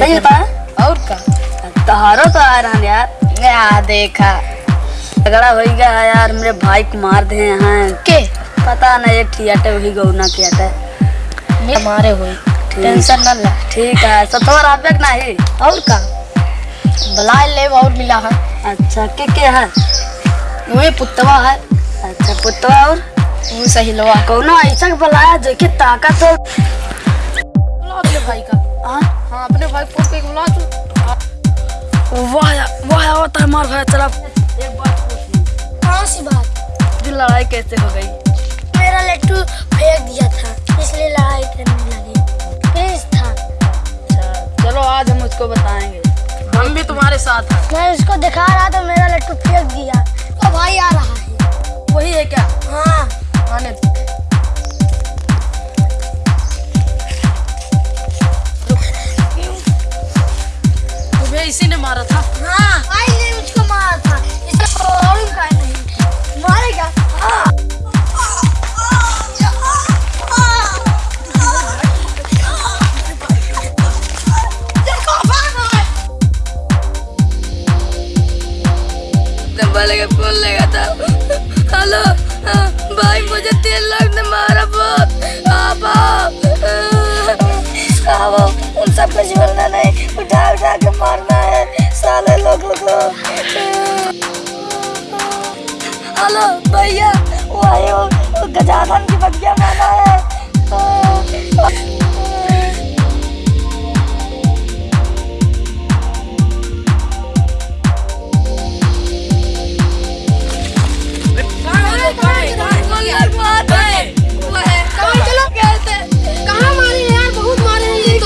सही बताया और का तहारो तो आ रहा यार। या देखा। झगड़ा हो गया है यार मेरे भाई को मार दे हैं के? पता नहीं एक ठियाटे वही गौना की अटे हमारे हुई टेंशन न ला। ठीक है सतवर आबे के नहीं। और का बुला ले और मिला है। अच्छा के के है? वही पुतवा है। अच्छा पुतवा और? वो सही लो कौनो ऐसा बुलाया जो कि ताकत हो। भाई का। हाँ? हाँ अपने भाई को बुला तू वाह वाह होता है मार भाई चला एक बात कौन सी बात? जो लड़ाई कैसे हो गई? मेरा लट्टू फेंक दिया था इसलिए लड़ाई करने लगे। प्लीज़ था। अच्छा चलो आज हम उसको बताएँगे। हम भी तुम्हारे साथ हैं। मैं उसको दिखा रहा था मेरा लट्टू फेंक दिया। तो भाई आ रहा है। इसी ने मारा था। हाँ भाई ने मुझको मारा था। नहीं मारेगा हाँ देखो भाग रहा है। डब्बा लगा फ़ोन लगा था। हेलो हाँ, भाई मुझे तीन लाख ने मारा बहुत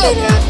Go!